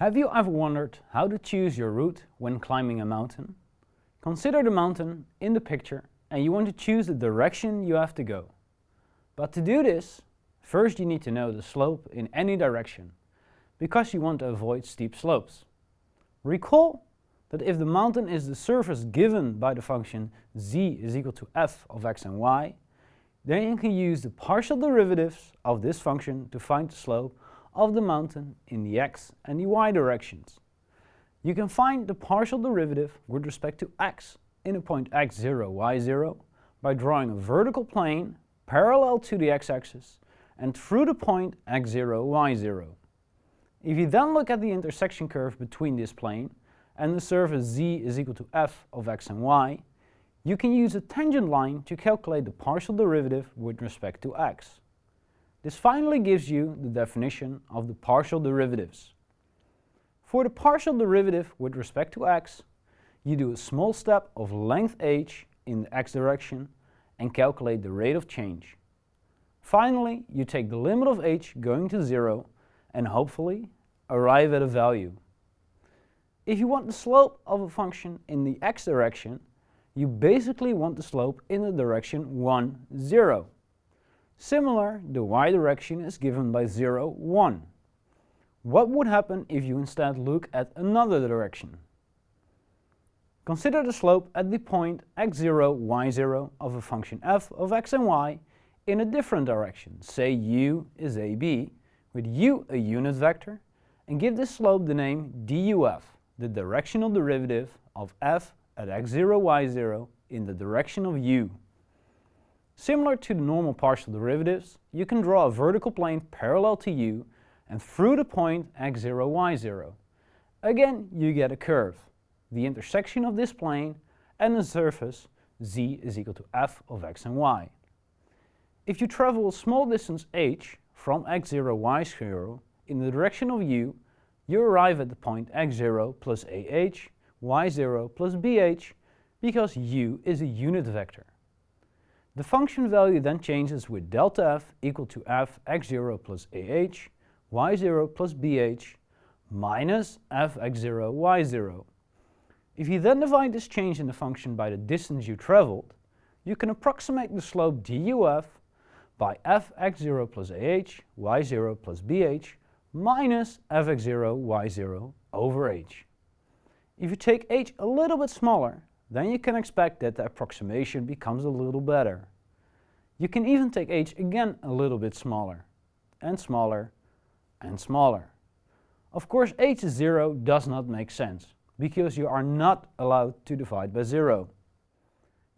Have you ever wondered how to choose your route when climbing a mountain? Consider the mountain in the picture and you want to choose the direction you have to go. But to do this, first you need to know the slope in any direction, because you want to avoid steep slopes. Recall that if the mountain is the surface given by the function z is equal to f of x and y, then you can use the partial derivatives of this function to find the slope of the mountain in the x and the y directions. You can find the partial derivative with respect to x in a point x0, y0 by drawing a vertical plane parallel to the x-axis and through the point x0, y0. If you then look at the intersection curve between this plane and the surface z is equal to f of x and y, you can use a tangent line to calculate the partial derivative with respect to x. This finally gives you the definition of the partial derivatives. For the partial derivative with respect to x, you do a small step of length h in the x direction and calculate the rate of change. Finally, you take the limit of h going to 0 and hopefully arrive at a value. If you want the slope of a function in the x direction, you basically want the slope in the direction 1, 0. Similar, the y direction is given by 0, 1. What would happen if you instead look at another direction? Consider the slope at the point x0, y0 of a function f of x and y in a different direction. Say u is ab, with u a unit vector, and give this slope the name duf, the directional derivative of f at x0, y0 in the direction of u. Similar to the normal partial derivatives, you can draw a vertical plane parallel to u and through the point x0, y0. Again, you get a curve, the intersection of this plane and the surface z is equal to f of x and y. If you travel a small distance h from x0, y0 in the direction of u, you arrive at the point x0 plus ah, y0 plus bh because u is a unit vector. The function value then changes with delta f equal to f x0 plus ah, y0 plus bh minus f x0 y0. If you then divide this change in the function by the distance you traveled, you can approximate the slope duf by f x0 plus ah, y0 plus bh minus f x0 y0 over h. If you take h a little bit smaller, then you can expect that the approximation becomes a little better. You can even take h again a little bit smaller, and smaller, and smaller. Of course h is 0 does not make sense, because you are not allowed to divide by 0.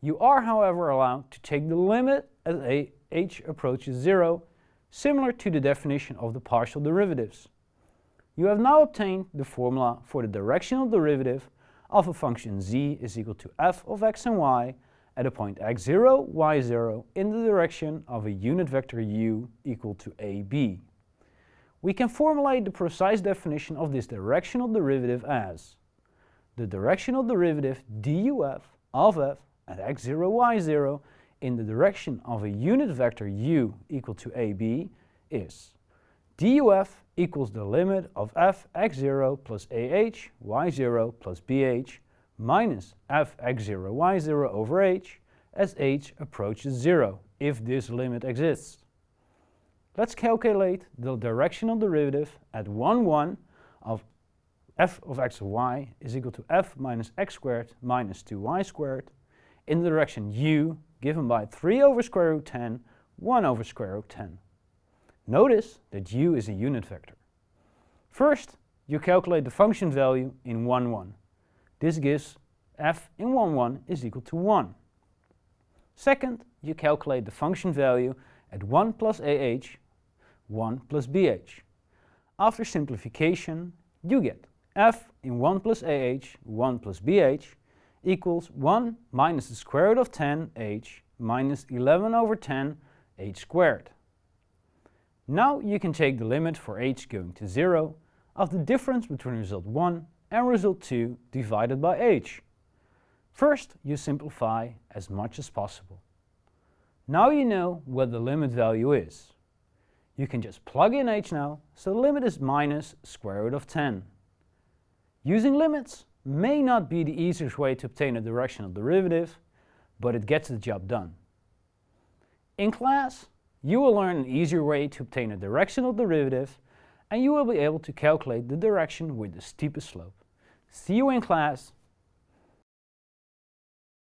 You are however allowed to take the limit as h approaches 0, similar to the definition of the partial derivatives. You have now obtained the formula for the directional derivative of a function z is equal to f of x and y at a point x0, y0 in the direction of a unit vector u equal to ab. We can formulate the precise definition of this directional derivative as the directional derivative duf of f at x0, y0 in the direction of a unit vector u equal to ab is duf equals the limit of f x0 plus ah y0 plus bh minus f x0 y0 over h as h approaches 0, if this limit exists. Let's calculate the directional derivative at 1, 1 of f of x y is equal to f minus x squared minus 2y squared in the direction u given by 3 over square root 10, 1 over square root 10. Notice that u is a unit vector. First, you calculate the function value in 1, 1. This gives f in 1, 1 is equal to 1. Second, you calculate the function value at 1 plus ah, 1 plus bh. After simplification, you get f in 1 plus ah, 1 plus bh equals 1 minus the square root of 10 h minus 11 over 10 h squared. Now you can take the limit for h going to 0 of the difference between result 1 and result 2 divided by h. First, you simplify as much as possible. Now you know what the limit value is. You can just plug in h now, so the limit is minus square root of 10. Using limits may not be the easiest way to obtain a directional derivative, but it gets the job done. In class, you will learn an easier way to obtain a directional derivative and you will be able to calculate the direction with the steepest slope. See you in class